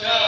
Let's go.